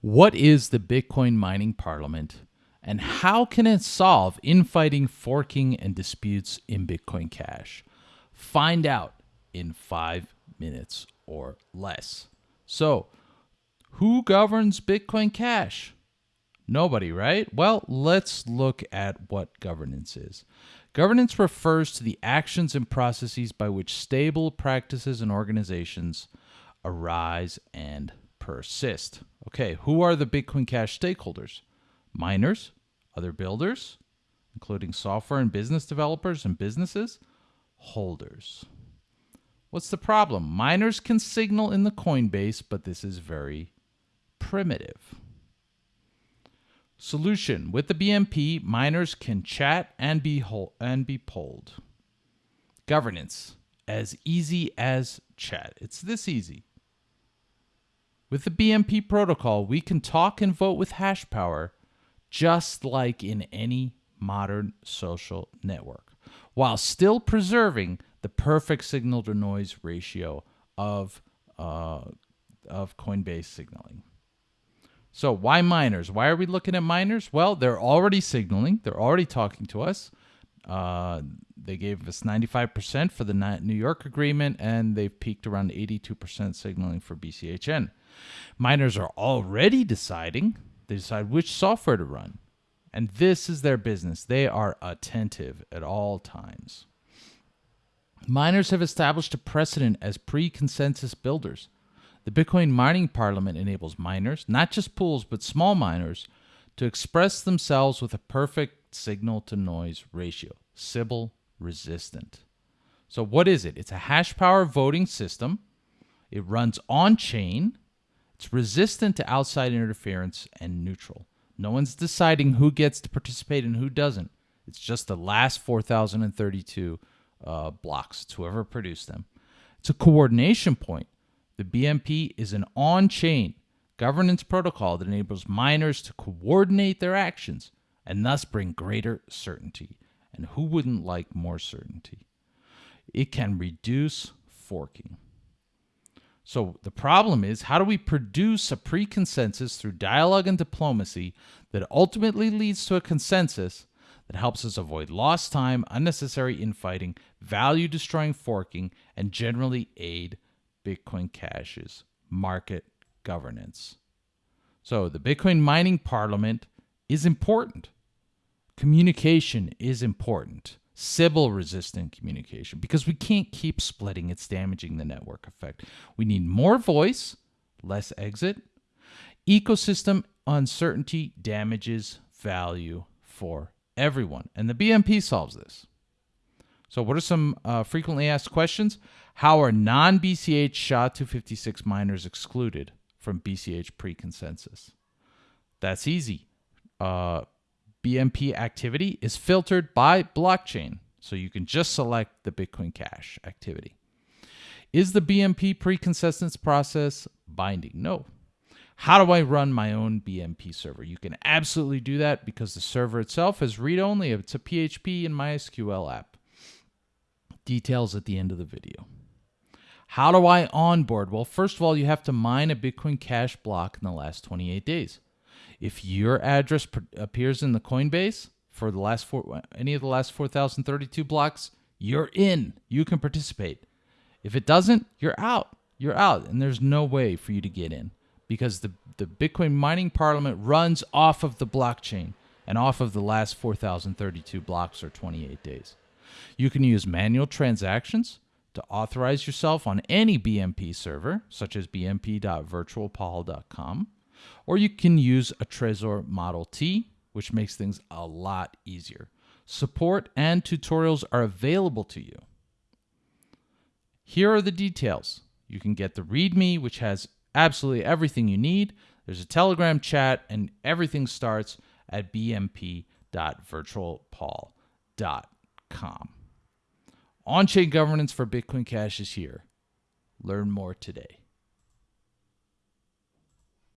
What is the Bitcoin mining parliament and how can it solve infighting, forking, and disputes in Bitcoin Cash? Find out in five minutes or less. So, who governs Bitcoin Cash? Nobody, right? Well, let's look at what governance is. Governance refers to the actions and processes by which stable practices and organizations arise and persist. Okay, who are the Bitcoin Cash stakeholders? Miners, other builders, including software and business developers and businesses, holders. What's the problem? Miners can signal in the Coinbase, but this is very primitive. Solution With the BMP, miners can chat and be, and be polled. Governance As easy as chat. It's this easy. With the BMP protocol, we can talk and vote with hash power just like in any modern social network, while still preserving the perfect signal to noise ratio of, uh, of Coinbase signaling. So, why miners? Why are we looking at miners? Well, they're already signaling, they're already talking to us. Uh, they gave us 95% for the New York agreement, and they've peaked around 82% signaling for BCHN. Miners are already deciding, they decide which software to run. And this is their business. They are attentive at all times. Miners have established a precedent as pre consensus builders. The Bitcoin mining parliament enables miners, not just pools, but small miners, to express themselves with a perfect signal to noise ratio, Sybil resistant. So, what is it? It's a hash power voting system. It runs on chain it's resistant to outside interference and neutral. No one's deciding who gets to participate and who doesn't. It's just the last 4,032 uh, blocks. It's whoever produced them. It's a coordination point. The BMP is an on chain governance protocol that enables miners to coordinate their actions and thus bring greater certainty. And who wouldn't like more certainty? It can reduce forking. So the problem is how do we produce a pre consensus through dialogue and diplomacy that ultimately leads to a consensus that helps us avoid lost time, unnecessary infighting, value destroying forking, and generally aid Bitcoin Cash's market governance? So the Bitcoin mining parliament is important. Communication is important. Sybil resistant communication because we can't keep splitting. It's damaging the network effect. We need more voice, less exit. Ecosystem uncertainty damages value for everyone. And the BMP solves this. So, what are some uh, frequently asked questions? How are non BCH SHA 256 miners excluded from BCH pre consensus? That's easy. Uh, BMP activity is filtered by blockchain. So you can just select the Bitcoin Cash activity. Is the BMP pre-consensus process binding? No. How do I run my own BMP server? You can absolutely do that because the server itself is read only. It's a PHP and MySQL app. Details at the end of the video. How do I onboard? Well, first of all, you have to mine a Bitcoin Cash block in the last 28 days. If your address appears in the Coinbase for the last four, any of the last 4,032 blocks, you're in. You can participate. If it doesn't, you're out. You're out, and there's no way for you to get in because the, the Bitcoin mining parliament runs off of the blockchain and off of the last 4,032 blocks or 28 days. You can use manual transactions to authorize yourself on any BMP server, such as bmp.virtualpaul.com. Or you can use a Trezor Model T, which makes things a lot easier. Support and tutorials are available to you. Here are the details. You can get the README, which has absolutely everything you need. There's a Telegram chat, and everything starts at bmp.virtualpaul.com. On chain governance for Bitcoin Cash is here. Learn more today.